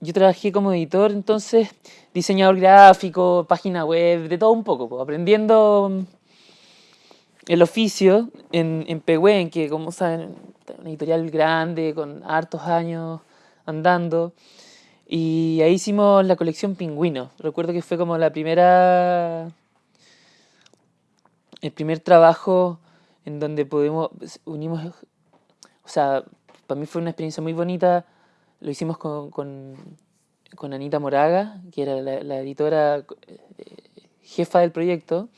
yo trabajé como editor, entonces, diseñador gráfico, página web, de todo un poco, aprendiendo mm, el oficio en, en Pehuen, que como saben, una editorial grande, con hartos años andando. Y ahí hicimos la colección Pingüino. Recuerdo que fue como la primera. El primer trabajo en donde pudimos. Unimos. O sea, para mí fue una experiencia muy bonita. Lo hicimos con, con, con Anita Moraga, que era la, editora eh, jefa del proyecto.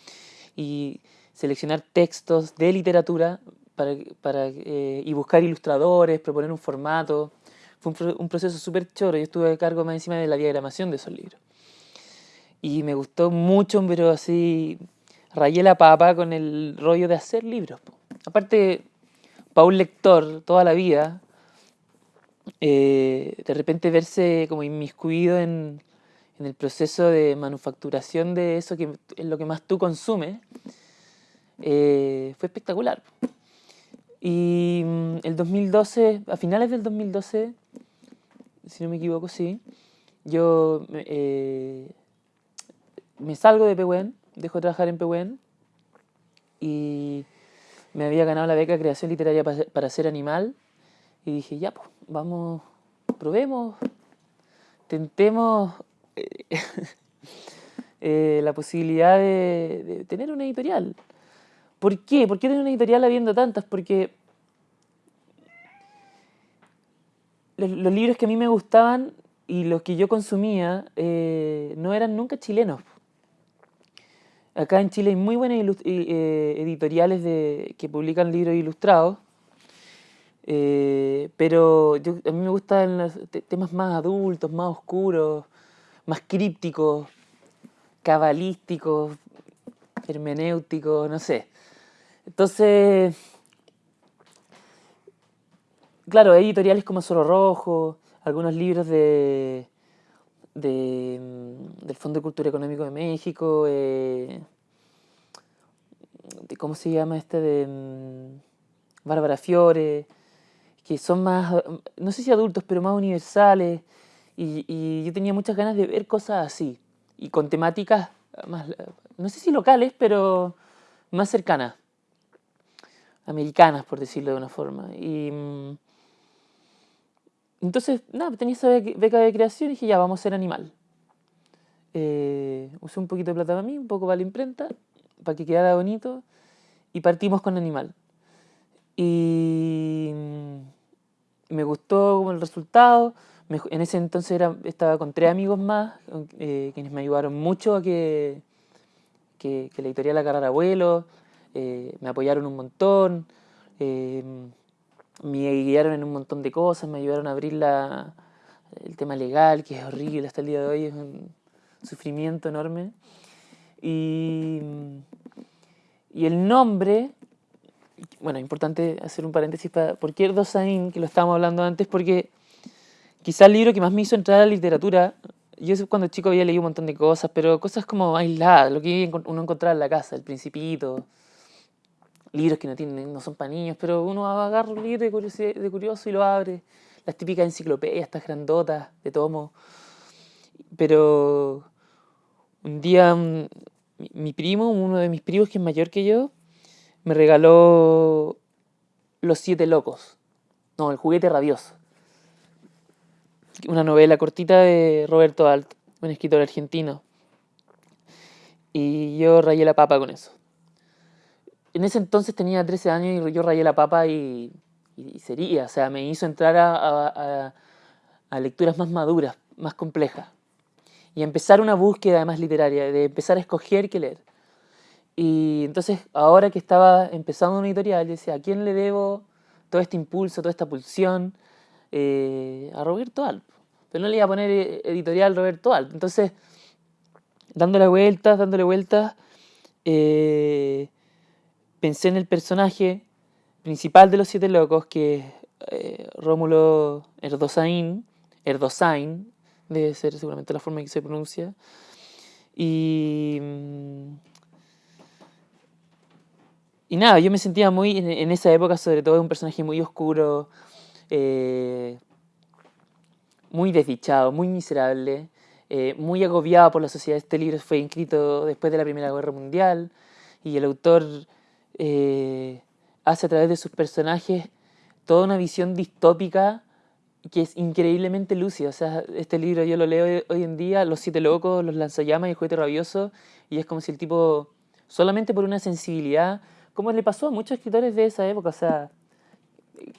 Y seleccionar textos de literatura para, para, eh, y buscar ilustradores, proponer un formato. Fue un, proceso súper choro. Yo estuve a cargo más encima de la diagramación de esos libros. Y me gustó mucho, pero así rayé la papa con el rollo de hacer libros. Aparte, para un lector toda la vida, eh, de repente verse como inmiscuido en, en, el proceso de manufacturación de eso que es lo que más tú consumes, eh, fue espectacular. Y mm, el 2012, a finales del 2012, si no me equivoco, sí, yo eh, me salgo de Pehuen, dejo de trabajar en Pehuen y me había ganado la beca de creación literaria para, ser animal y dije, ya, pues, vamos, probemos, tentemos eh, la posibilidad de, tener una editorial. ¿Por qué? ¿Por qué tener una editorial habiendo tantas? Porque los, libros que a mí me gustaban y los que yo consumía eh, no eran nunca chilenos. Acá en Chile hay muy buenas eh, editoriales de, que publican libros ilustrados, eh, pero a mí me gustan los temas más adultos, más oscuros, más crípticos, cabalísticos, hermenéuticos, no sé. Entonces, claro, hay editoriales como Solo Rojo, algunos libros de, mm, del Fondo de Cultura Económico de México, eh, de, ¿cómo se llama este? de mm, Bárbara Fiore, que son más, no sé si adultos, pero más universales, y, y yo tenía muchas ganas de ver cosas así, y con temáticas más, no sé si locales, pero más cercanas americanas, por decirlo de una forma. Y mm, entonces, nada, tenía esa beca de creación y dije, ya, vamos a ser animal. Eh, usé un poquito de plata para mí, un poco para la imprenta, para que quedara bonito, y partimos con animal. Y mm, me gustó el resultado. en ese entonces estaba con tres amigos más, eh, quienes me ayudaron mucho a que, que, la editorial agarrara vuelo eh, me apoyaron un montón, eh, me guiaron en un montón de cosas, me ayudaron a abrir la, el tema legal, que es horrible hasta el día de hoy, es un sufrimiento enorme. Y, y el nombre, bueno, importante hacer un paréntesis para, ¿por qué Erdosain? Que lo estábamos hablando antes, porque quizá el libro que más me hizo entrar a la literatura, yo cuando chico había leído un montón de cosas, pero cosas como aisladas, lo que uno encontraba en la casa, El Principito, libros que no tienen, no son para niños, pero uno agarra un libro de, de curioso y lo abre. Las típicas enciclopedias, estas grandotas de tomo. Pero un día mi primo, uno de mis primos que es mayor que yo, me regaló Los Siete Locos. No, El Juguete Rabioso. Una novela cortita de Roberto Alt, un escritor argentino. Y yo rayé la papa con eso en ese entonces tenía 13 años y yo rayé la papa y, sería, o sea, me hizo entrar a, lecturas más maduras, más complejas. Y empezar una búsqueda más literaria, de empezar a escoger qué leer. Y entonces, ahora que estaba empezando una editorial, decía, ¿a quién le debo todo este impulso, toda esta pulsión? Eh, a Roberto Alp. Pero no le iba a poner eh, editorial Roberto Alp. Entonces, dándole vueltas, dándole vueltas, eh, pensé en el personaje principal de los Siete Locos, que es eh, Rómulo Erdosain, Erdosain, debe ser seguramente la forma en que se pronuncia, y... Y nada, yo me sentía muy, en, esa época sobre todo, un personaje muy oscuro, eh, muy desdichado, muy miserable, eh, muy agobiado por la sociedad. Este libro fue escrito después de la Primera Guerra Mundial y el autor eh, hace a través de sus personajes toda una visión distópica que es increíblemente lúcida. O sea, este libro yo lo leo hoy en día, Los Siete Locos, Los Lanzallamas y El Juguete Rabioso, y es como si el tipo, solamente por una sensibilidad, como le pasó a muchos escritores de esa época, o sea,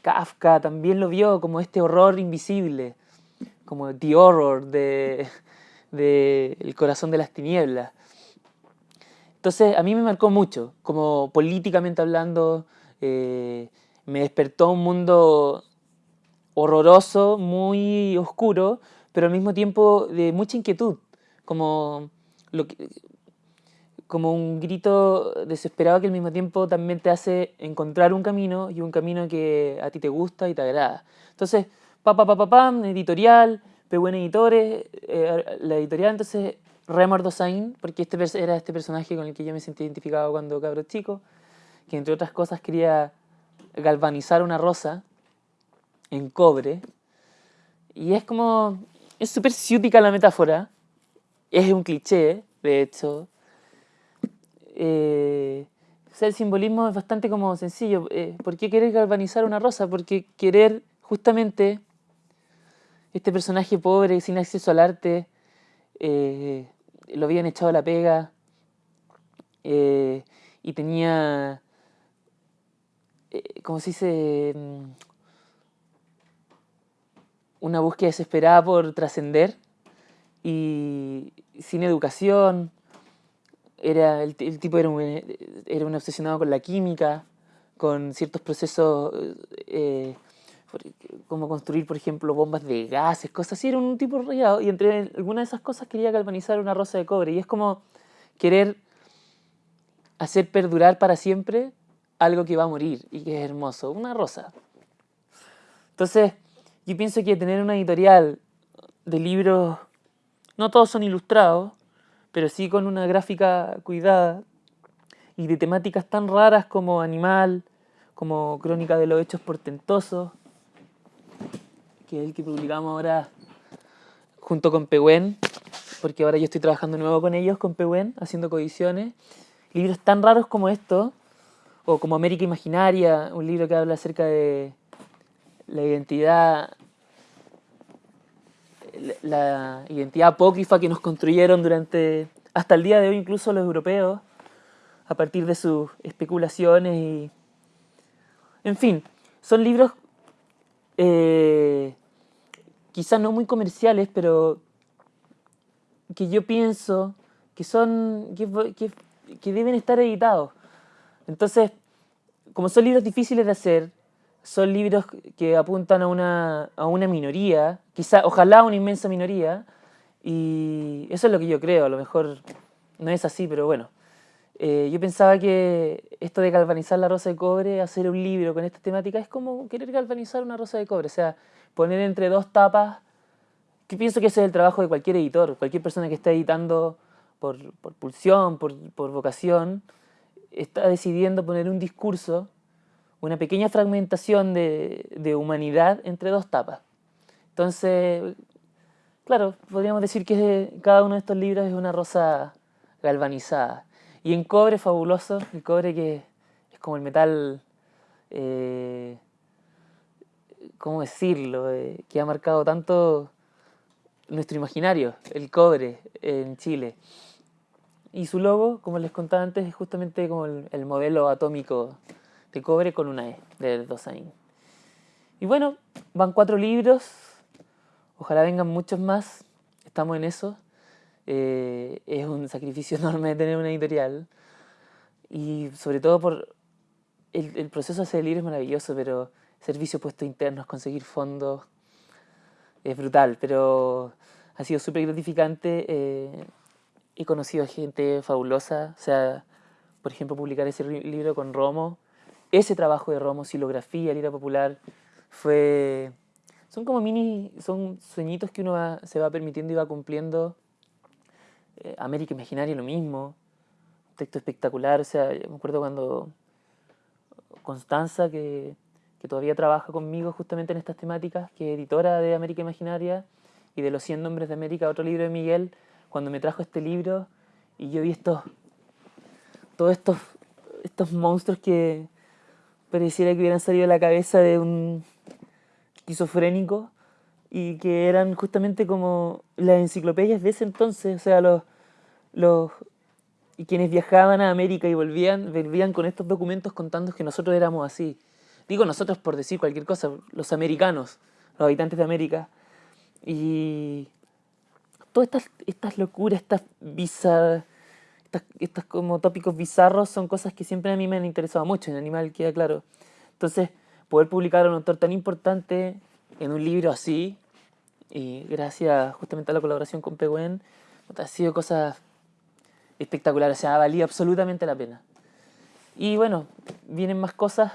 Kafka también lo vio como este horror invisible, como The Horror de, El corazón de las tinieblas. Entonces, a mí me marcó mucho, como políticamente hablando, eh, me despertó un mundo horroroso, muy oscuro, pero al mismo tiempo de mucha inquietud, como, lo como un grito desesperado que al mismo tiempo también te hace encontrar un camino y un camino que a ti te gusta y te agrada. Entonces, pa pa pa pa pam, editorial, Pehuen Editores, eh, la editorial, entonces Remar Dosain, porque este era este personaje con el que yo me sentí identificado cuando cabro chico, que entre otras cosas quería galvanizar una rosa en cobre. Y es como, es súper ciútica la metáfora, es un cliché, de hecho. Eh, el simbolismo es bastante como sencillo. Eh, ¿Por qué querer galvanizar una rosa? Porque querer justamente este personaje pobre, sin acceso al arte, eh, lo habían echado a la pega y tenía, como se dice, mm, una búsqueda desesperada por trascender y sin educación. Era, el, tipo era un, era un obsesionado con la química, con ciertos procesos, eh, como construir, por ejemplo, bombas de gases, cosas así. Era un tipo rayado y entre algunas de esas cosas quería galvanizar una rosa de cobre. Y es como querer hacer perdurar para siempre algo que va a morir y que es hermoso, una rosa. Entonces, yo pienso que tener una editorial de libros, no todos son ilustrados, pero sí con una gráfica cuidada y de temáticas tan raras como animal, como crónica de los hechos portentosos, que es el que publicamos ahora junto con Pehuen, porque ahora yo estoy trabajando nuevo con ellos, con Pehuen, haciendo coediciones. Libros tan raros como estos, o como América Imaginaria, un libro que habla acerca de la identidad la identidad apócrifa que nos construyeron durante hasta el día de hoy incluso los europeos a partir de sus especulaciones y en fin son libros eh, quizás no muy comerciales pero que yo pienso que son que, que deben estar editados. Entonces como son libros difíciles de hacer son libros que apuntan a una, a una minoría, quizá, ojalá una inmensa minoría, y eso es lo que yo creo, a lo mejor no es así, pero bueno. Eh, yo pensaba que esto de galvanizar la rosa de cobre, hacer un libro con esta temática, es como querer galvanizar una rosa de cobre, o sea, poner entre dos tapas, que pienso que ese es el trabajo de cualquier editor, cualquier persona que está editando por, por pulsión, por, por vocación, está decidiendo poner un discurso una pequeña fragmentación de, humanidad entre dos tapas. Entonces, claro, podríamos decir que cada uno de estos libros es una rosa galvanizada. Y en cobre fabuloso, el cobre que es como el metal, eh, ¿cómo decirlo?, eh, que ha marcado tanto nuestro imaginario, el cobre en Chile. Y su logo, como les contaba antes, es justamente como el modelo atómico de cobre con una E, de Dosain. Y bueno, van cuatro libros, ojalá vengan muchos más, estamos en eso. Eh, es un sacrificio enorme tener una editorial y sobre todo por el, proceso de hacer el libro es maravilloso, pero servicio puesto internos, conseguir fondos, es brutal, pero ha sido súper gratificante. Eh, he conocido a gente fabulosa, o sea, por ejemplo, publicar ese libro con Romo, ese trabajo de Romo, silografía, lira popular, fue... Son como mini, son sueñitos que uno se va permitiendo y va cumpliendo. Eh, América Imaginaria lo mismo, un texto espectacular, o sea, me acuerdo cuando Constanza, que, que todavía trabaja conmigo justamente en estas temáticas, que es editora de América Imaginaria, y de los 100 nombres de América, otro libro de Miguel, cuando me trajo este libro y yo vi estos, todos estos, estos monstruos que pareciera que hubieran salido de la cabeza de un esquizofrénico y que eran justamente como las enciclopedias de ese entonces, o sea, los, los y quienes viajaban a América y volvían, volvían con estos documentos contando que nosotros éramos así. Digo nosotros por decir cualquier cosa, los americanos, los habitantes de América. Y todas estas, estas locuras, estas bizarras, estas, estos como tópicos bizarros son cosas que siempre a mí me han interesado mucho, en Animal queda claro. Entonces, poder publicar a un autor tan importante en un libro así, y gracias justamente a la colaboración con Pehuen, ha sido cosas espectaculares, o sea, valido absolutamente la pena. Y bueno, vienen más cosas,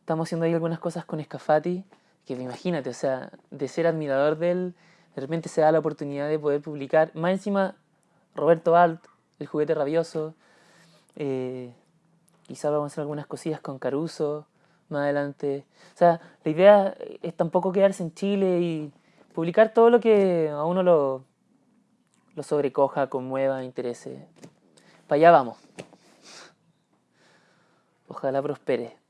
estamos haciendo ahí algunas cosas con Escafati, que imagínate, o sea, de ser admirador de él, de repente se da la oportunidad de poder publicar, más encima Roberto Alt, El juguete rabioso, eh, quizás vamos a hacer algunas cosillas con Caruso más adelante. O sea, la idea es tampoco quedarse en Chile y publicar todo lo que a uno lo, lo sobrecoja, conmueva, interese. Para allá vamos. Ojalá prospere.